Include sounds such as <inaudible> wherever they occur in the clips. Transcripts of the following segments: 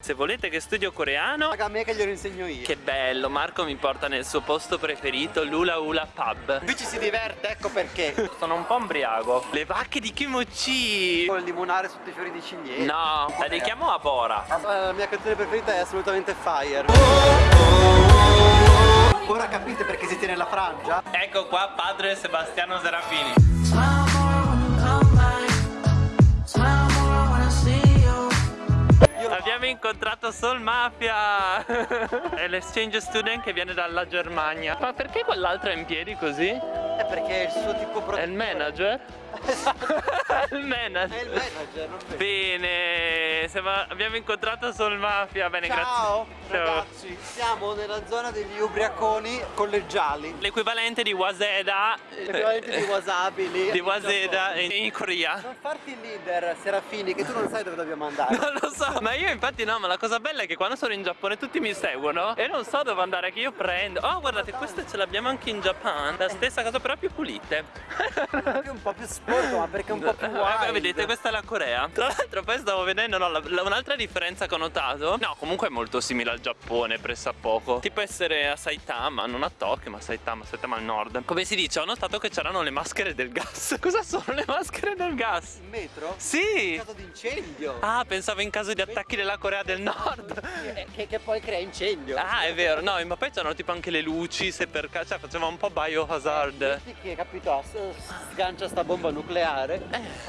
Se volete che studio coreano Raga, a me che glielo insegno io. Che bello, Marco mi porta nel suo posto preferito, Lula Ula Pub Qui ci si diverte, ecco perché. Sono un po' ombriaco Le vacche di Kimochi Con il limonare sotto i fiori di ciliegi. No, la dedichiamo a Bora La mia canzone preferita è assolutamente Fire. Ora capite perché si tiene la frangia? Ecco qua padre Sebastiano Serafini incontrato Soul Mafia <laughs> È l'exchange student che viene dalla Germania Ma perché quell'altro è in piedi così? È perché è il suo tipo È protettore. il manager? <laughs> il È il manager manager, non. Bene, abbiamo incontrato Soul Mafia Bene, Ciao grazie ragazzi, siamo nella zona degli ubriaconi collegiali. L'equivalente di Waseda L'equivalente di wasabi lì. Di Waseda in, in Corea Non farti il leader, Serafini, che tu non sai dove dobbiamo andare. <laughs> Non lo so, ma io infatti no, ma la cosa bella è che quando sono in Giappone tutti mi seguono e non so dove andare, che io prendo. Oh, guardate, queste ce l'abbiamo anche in Giappone, la stessa cosa però più pulite. Un po' più sporco, ma perché è un po' più Eh, wild. vedete, questa è la Corea. Tra l'altro poi stavo vedendo no, un'altra differenza che ho notato. No, comunque è molto simile al Giappone, pressappoco. Tipo essere a Saitama, non a Tokyo, ma a Saitama, Saitama al nord. Come si dice, ho notato che c'erano le maschere del gas. <laughs> Cosa sono le maschere del gas? In metro? Sì! In caso di incendio. Ah, pensavo in caso di attacchi della Corea del Nord. Che, che- poi crea incendio. Ah, è vero, no, ma poi c'erano tipo anche le luci, se per caso, cioè faceva un po' biohazard. Metti che capito sgancia sta bomba nucleare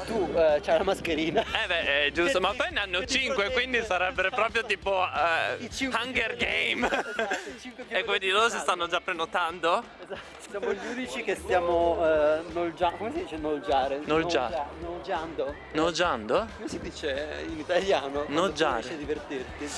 tu eh, c'hai la mascherina Eh beh, è giusto, ma poi ne hanno Che ti 5, protegge. quindi sarebbe proprio tipo eh, cinque Hunger Game. Esatto, E quindi loro si stanno già prenotando? Esatto, siamo gli unici che stiamo eh, nolgiando come si dice nolgiare? Nolgia- Nolgia- nolgiando Noggiando? come si dice in italiano? a divertirti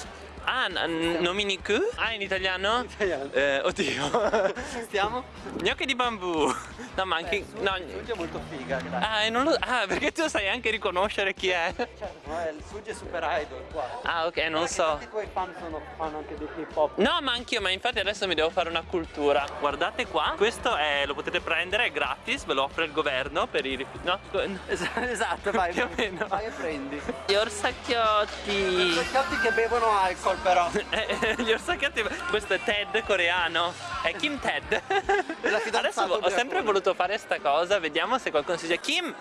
Ah, n- nominiku? Ah, in italiano? in italiano Eh, oddio. <laughs> stiamo? Gnocchi di bambù. No, ma anche... Beh, No, Suggi è molto figa grazie ah, non lo... ah, perché tu sai anche riconoscere chi è. certo no, è il Suggi è super idol qua Ah, ok, non Guarda so. tanti tuoi fan sono fan anche di hip hop No, ma anch'io, ma infatti adesso mi devo fare una cultura. Guardate qua, questo è, lo potete prendere, è gratis, ve lo offre il governo per i rifiuti. No, esatto, esatto vai Più o meno. vai e prendi Gli orsacchiotti. Gli che bevono alcol però <laughs> Eh, Gli orsacchiotti. Questo è Ted coreano. È Kim Ted. Adesso ho sempre voluto fare sta cosa, vediamo se qualcuno si dice Kim.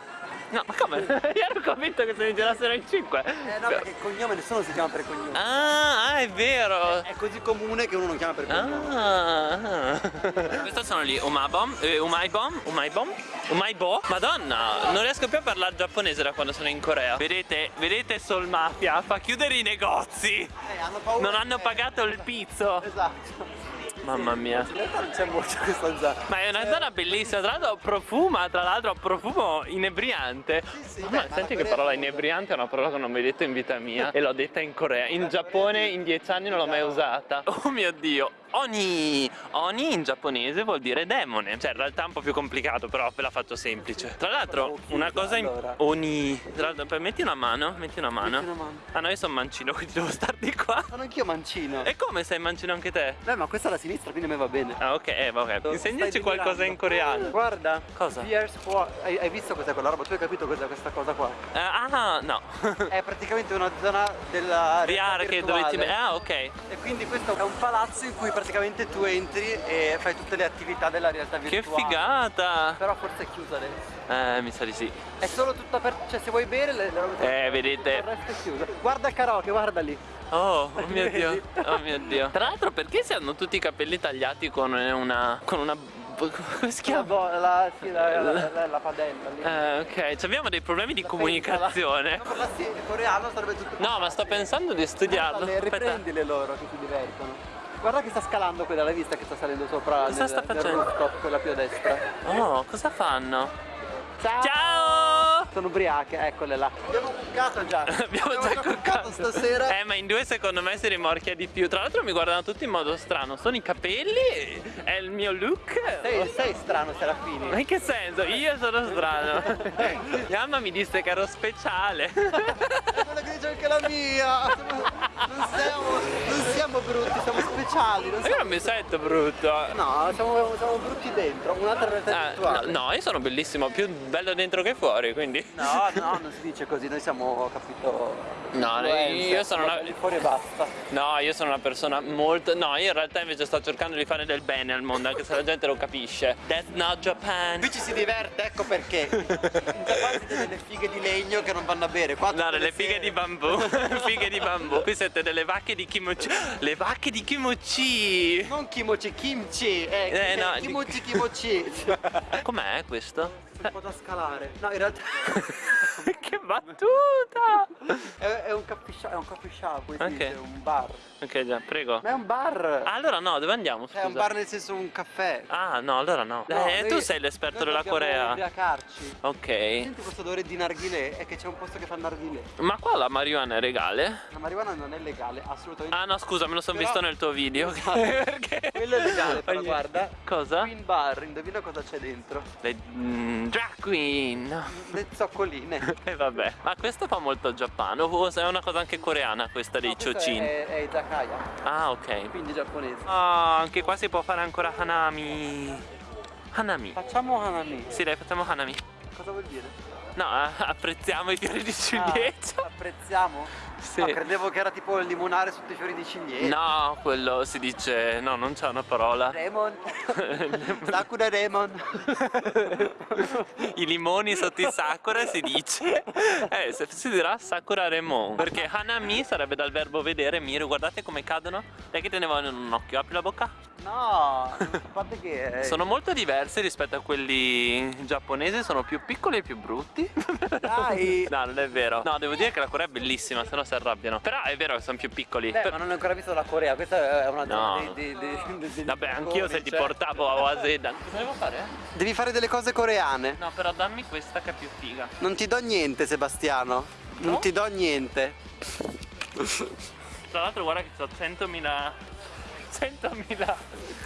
No, ma come? <laughs> Io ero convinto che se ne girassero in cinque. Eh no, perché il cognome nessuno si chiama per cognome. Ah, ah, è vero. È così comune che uno non chiama per cognome. Ah, Questi sono gli umabom, eh, umaibom, umaibom, umaibo. Madonna, non riesco più a parlare giapponese da quando sono in Corea. Vedete, vedete Soul Mafia fa chiudere i negozi. Eh, hanno paura Non hanno pagato il pizzo. Esatto. Mamma mia. In realtà non c'è molto questa zona. Ma è una zona bellissima, tra l'altro profuma, tra l'altro profumo inebriante. sì, beh, ma senti la che parola inebriante è una parola che non ho mai detto in vita mia e l'ho detta in Corea. In Giappone in dieci anni non l'ho mai usata. Oh mio dio. Oni! Oni in giapponese vuol dire demone. Cioè in realtà è un po' più complicato, però ve la faccio semplice. Tra l'altro, una cosa in... Oni. Tra l'altro, metti una mano, metti una mano. Metti una mano. Ah no, io sono mancino, <laughs> quindi devo star di qua. Sono anch'io mancino. E come sei mancino anche te? Beh, ma questa è la sinistra, quindi a me va bene. Ah ok, eh, vabbè. Insegnaci qualcosa in coreano. Guarda. Cosa? Hai, hai visto cos'è quella roba? Tu hai capito cos'è questa cosa qua? Eh, ah, no. È praticamente una zona della VR che dove ti. Ah, ok. E quindi questo è un palazzo in cui praticamente tu entri e fai tutte le attività della realtà Che virtuale. figata! Però forse è chiusa adesso. Eh, mi sa di sì. È solo tutta aperta, cioè se vuoi bere le, le Eh, vedete. il resto è chiuso. Guarda il karaoke, guarda lì. Oh, oh <laughs> mio dio. Oh mio dio. Tra l'altro, perché si hanno tutti i capelli tagliati con una. con una. come si La, chiama? bo- la, sì, la, la, la- la padella lì. Eh, ok, Ci abbiamo dei problemi di La comunicazione. parlassi in coreano sarebbe tutto. No, ma sto pensando di studiarlo. Le Aspetta. riprendile loro che si divertono. Guarda che sta scalando quella, l'hai vista che sta salendo sopra Cosa nel, sta nel facendo? rooftop, quella più a destra. Oh, cosa fanno? Ciao! Ciao! Sono ubriache, eccole là. Abbiamo cuccato già. <laughs> Abbiamo già coccato stasera. Eh, ma in due secondo me si rimorchia di più. Tra l'altro mi guardano tutti in modo strano. Sono i capelli? È il mio look? Sei, sei strano, Serafini. Ma in che senso? Io sono strano. <laughs> Mia mamma mi disse che ero speciale. È quella che dice anche la mia. Non Ma io non mi sento brutto. No, siamo, siamo brutti dentro, un'altra realtà Eh, no, no, io sono bellissimo, più bello dentro che fuori, quindi. No, no, non si dice così, noi siamo, capito... No, io sono una- fuori e basta. No, io sono una persona molto. No, io in realtà invece sto cercando di fare del bene al mondo, anche se la gente lo capisce. That's not Japan. Qui ci si diverte, ecco perché. <laughs> Giappone siete delle fighe di legno che non vanno a bere. Qua No, delle le fighe di bambù. <laughs> fighe di bambù. Qui siete delle vacche di kimochi. Le vacche di kimochi. Non kimochi, kimchi. Eh, Eh, no, kimochi, kimochi. <laughs> Com'è questo? Un po' da scalare. No, in realtà <laughs> <laughs> che battuta! è, è un coffee shop, è un coffee shop, come si Ok. dice, un bar. Ok, già, prego. Ma è un bar. Ah, allora no, dove andiamo? Scusa. È un bar nel senso un caffè. Ah, no, allora no. No, eh, tu sei l'esperto della Corea. ubriacarci. Ok. Senti questo odore di narghilè? È che c'è un posto che fa narghilè. Ma qua la marijuana è regale? La marijuana non è legale, assolutamente. Ah no, scusa, me lo sono Però- visto nel tuo video. Esatto. <laughs> Perché? Quello è legale, però guarda. Cosa? Queen Bar, indovina cosa c'è dentro? Le mm, drag queen. Le zoccoline. <laughs> E vabbè. Ma questo fa molto Giappano. O se è una cosa anche coreana questa dei No, chochin. È, è izakaya, Ah, ok. quindi giapponese. Ah, anche qua si può fare ancora Hanami. Hanami. Facciamo Hanami. Sì, dai, facciamo Hanami. Cosa vuol dire? No, <laughs> apprezziamo i fiori di ciliegia. Ah, apprezziamo? Sì. No, credevo che era tipo il limonare sotto i fiori di ciliegia. No, quello si dice. No, non c'è una parola. Lemon. <laughs> Sakura Lemon. I limoni sotto i sakura si dice. Eh, si dirà sakura remon. Perché hanami sarebbe dal verbo vedere, miro, guardate come cadono. Dai che te ne voglio in un occhio, apri la bocca. No, a parte che... <laughs> Sono molto diversi rispetto a quelli giapponesi, sono più piccoli e più brutti. Dai. <laughs> No, non è vero. No, devo dire che la Corea è bellissima, se no si arrabbiano. Però è vero che sono più piccoli. Beh, Per- ma non ho ancora visto la Corea, questa è una No. zona di, di, di, di- di- Vabbè, anch'io se ti portavo a Waseda. Cosa devo fare? Devi fare delle cose coreane. No, però dammi questa che è più figa. Non ti do niente, Sebastiano. Non No? ti do niente. Tra l'altro guarda che ho 100.000 100.000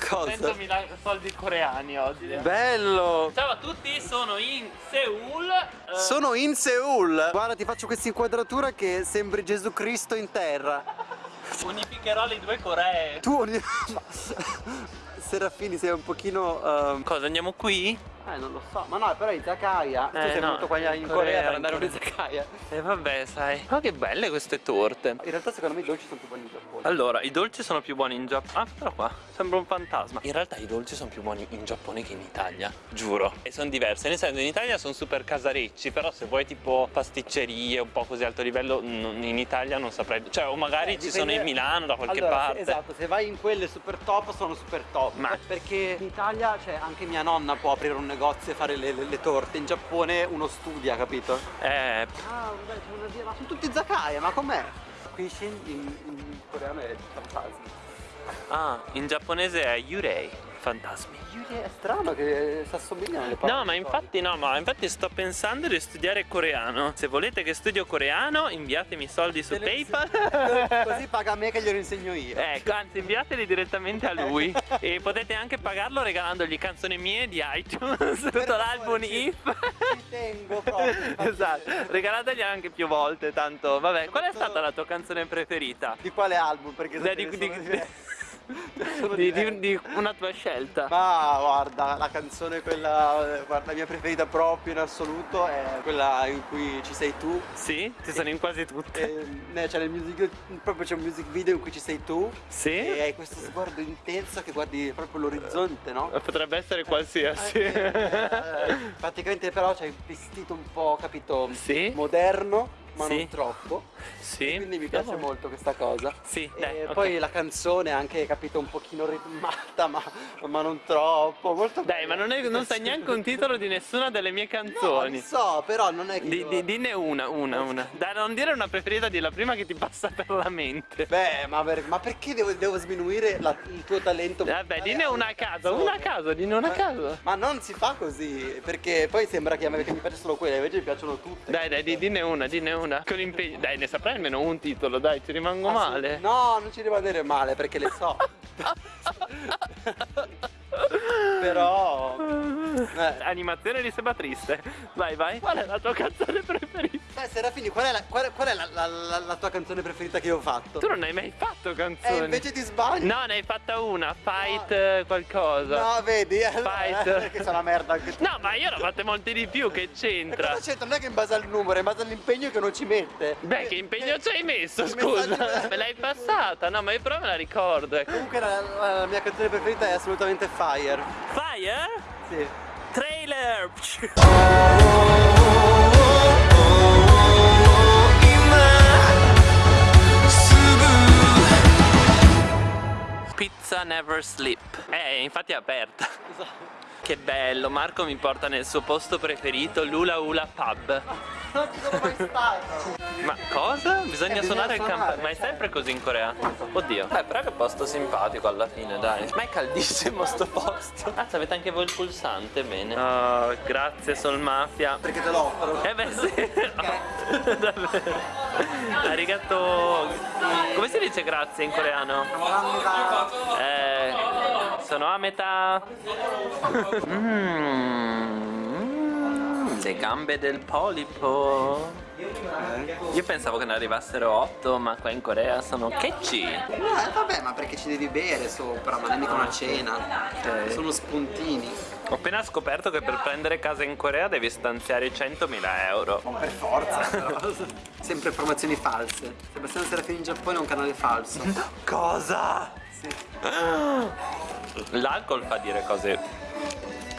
Cosa? 100.000 soldi coreani oggi. Bello. Ciao a tutti, sono in Seoul. eh, Sono in Seoul. Guarda, ti faccio questa inquadratura che sembri Gesù Cristo in terra. <laughs> unificherò le due Coree. Tu <laughs> Serafini sei un pochino ehm, Cosa andiamo qui? Eh non lo so Ma no però Izakaya Tu Eh, sei no, venuto qua in in Corea, Corea, per andare a E vabbè, sai. Ma che belle queste torte. In realtà secondo me i dolci sono più buoni in Giappone Allora, i dolci sono più buoni in Giappone. Ah, però qua sembra un fantasma. In realtà i dolci sono più buoni in Giappone che in Italia, giuro. E sono diverse. Nel senso, in Italia sono super casarecci, però se vuoi tipo pasticcerie un po' così alto livello, in Italia non saprei. Cioè, o magari Eh, ci dipende- sono in Milano da qualche Allora, parte. se- Esatto, se vai in quelle super top sono super top Ma- Perché in Italia, cioè anche mia nonna può aprire un negozio e fare le, le- le torte In Giappone uno studia, capito? Eh, Ah, vabbè, c'è una via, ma sono tutti Izakaya, ma com'è? Kishin in, in coreano è fantasmi ah, in giapponese è Yurei, fantasmi. È strano che si assomigliano le parole No, ma infatti no, ma infatti sto pensando di studiare coreano. Se volete che studio coreano, inviatemi soldi su PayPal. Così paga me che glielo insegno io Ecco, anzi inviateli direttamente a lui <laughs> e potete anche pagarlo regalandogli canzoni mie di iTunes, tutto l'album If. Ci tengo proprio esatto, regalategli anche più volte, tanto vabbè. Qual è stata la tua canzone preferita? Di quale album? Perché sono di- di-. Sono Di, di- di una tua scelta. Ma guarda, la canzone quella, guarda, la mia preferita proprio in assoluto è quella in cui ci sei tu. Sì? Ci sono in quasi tutte. E, eh, nel music, proprio c'è un music video in cui ci sei tu Sì? e hai questo sguardo intenso che guardi proprio l'orizzonte, no? Potrebbe essere qualsiasi. Eh, praticamente però c'è il vestito un po', capito, Sì? moderno, ma Sì. non troppo. Sì. Quindi mi piace molto questa cosa. Sì, dai, ok. poi la canzone anche, capito, un pochino ritmata, ma, ma non troppo, molto Dai, ma non, è- non sai neanche un titolo di nessuna delle mie No, canzoni. lo so, però non è che Di, io- di- dinne una, una, una. Dai, non dire una preferita, di la prima che ti passa per la mente. Beh, ma, per- ma perché devo, devo sminuire la- il tuo talento? Vabbè, musicale dinne una a caso, una a caso, dinne una a caso. Ma non si fa così, perché poi sembra che a me che mi piace solo quella, invece mi piacciono tutte. Dai, dai, di- dinne una, dinne una. Con impegno. Dai, ne saprai almeno un titolo, dai, ci rimango Assolut- male. No, non ci rimanere male perché le so. <laughs> Però... Eh. Animazione di Seba Triste. Vai, vai. Qual è la tua canzone preferita? Dai Serafini, qual è, la, qual qual è la, la- la- tua canzone preferita che io ho fatto? Tu non hai mai fatto canzoni. Eh, invece ti sbagli. No, ne hai fatta una, fight eh, qualcosa. No, vedi, allora, Fight. eh, che sei una merda anche tu. No, ma io ne ho fatte molte di più, che c'entra? cosa c'entra? Non è che in base al numero, è in base all'impegno che non ci mette. Beh, che impegno ci hai messo, scusa? Me l'hai passata? No, ma io però me la ricordo. ecco. Comunque la mia canzone preferita è assolutamente Fire. Fire? Sì. Trailer! Pizza never sleep. Eh, infatti è aperta. Che bello, Marco mi porta nel suo posto preferito, l'Ula Ula Pub. Non ci sono mai stato. Ma cosa? Bisogna Eh, suonare il campanello. Ma è certo. sempre così in Corea? Oddio. Beh, però che posto simpatico alla fine, dai. Ma è caldissimo sto posto. Ah, avete anche voi il pulsante, bene. Oh, grazie Sol Mafia. Perché te lo offro. Eh beh sì. <laughs> Davvero. Arigato. Come si dice grazie in coreano? Eh, sono a metà. Mm, le gambe del polipo. Io pensavo che ne arrivassero 8, ma qua in Corea sono kecci. Eh, vabbè, ma perché ci devi bere sopra, ma non è mica una cena. Ok. Sono spuntini. Ho appena scoperto che per prendere casa in Corea devi stanziare 100.000 euro. Ma per forza. Sempre informazioni false. Sebastiano Serafini in Giappone è un canale falso. <laughs> Cosa? Sì. L'alcol fa dire cose.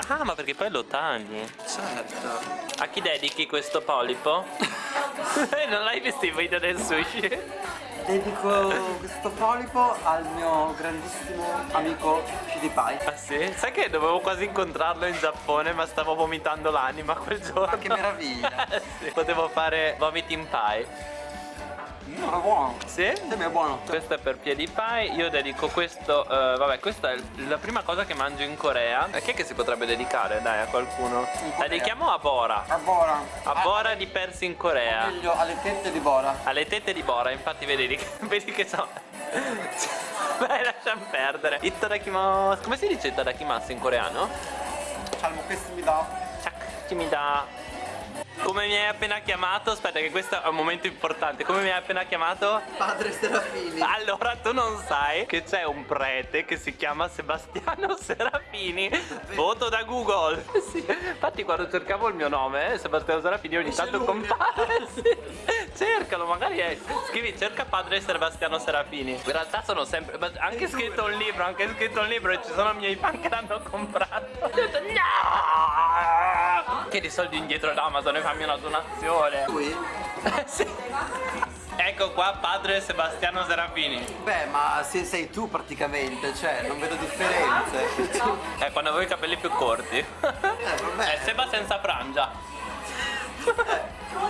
Ah, ma perché poi lo tagli? Certo. A chi dedichi questo polipo? <laughs> non l'hai visto i video del sushi? Dedico questo polipo al mio grandissimo amico PewDiePie. Ah sì? Sai che dovevo quasi incontrarlo in Giappone ma stavo vomitando l'anima quel giorno. Ma che meraviglia. <laughs> Sì, Potevo fare vomiting pie. Mm, è buono. Sì? Sì, è buono. Questo è per piedi pie, io dedico questo, eh, vabbè questa è la prima cosa che mangio in Corea. A chi è che si potrebbe dedicare dai a qualcuno? La dedichiamo a Bora. A Bora. A Bora di Persi in Corea. Meglio alle tette di Bora. Alle tette di Bora, infatti vedi, <laughs> vedi che so. <laughs> Beh, lasciamo perdere. Itadakimasu. Come si dice itadakimasu in coreano? Calmo, questo mi dà. Chak, mi dà. Come mi hai appena chiamato? Aspetta, che questo è un momento importante. Come mi hai appena chiamato? Padre Serafini. Allora, tu non sai che c'è un prete che si chiama Sebastiano Serafini. Foto da Google. <laughs> Sì. Infatti, quando cercavo il mio nome, Sebastiano Serafini, ogni tanto compare. <laughs> Sì. Cercalo, magari è. Scrivi, cerca padre Sebastiano Serafini. In realtà sono sempre. Anche scritto un libro, anche scritto un libro e ci sono i miei fan che l'hanno comprato. Ho <laughs> detto, no! Chiedi soldi indietro da Amazon e fammi una donazione. Lui? <laughs> Sì. Ecco qua padre Sebastiano Serafini. Beh, ma se sei tu praticamente, cioè, non vedo differenze. Eh, quando avevo i capelli più corti. Eh, vabbè. È Seba senza frangia.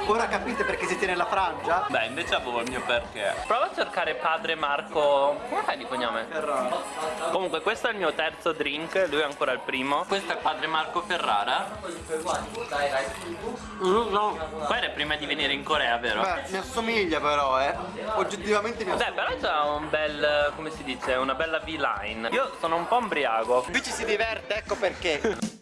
Ora capite perché si tiene la frangia? Beh, invece avevo il mio perché. Prova a cercare padre Marco. Come fai di cognome? Ferrara. Comunque, questo è il mio terzo drink, lui è ancora il primo. Questo è padre Marco Ferrara. Mm, no. Qua era prima di venire in Corea, vero? Beh, mi assomiglia però, eh. Oggettivamente mi Beh, assomiglia. però c'ha un bel, come si dice, una bella V-line. Io sono un po' ombriaco. Qui ci si diverte, ecco perché.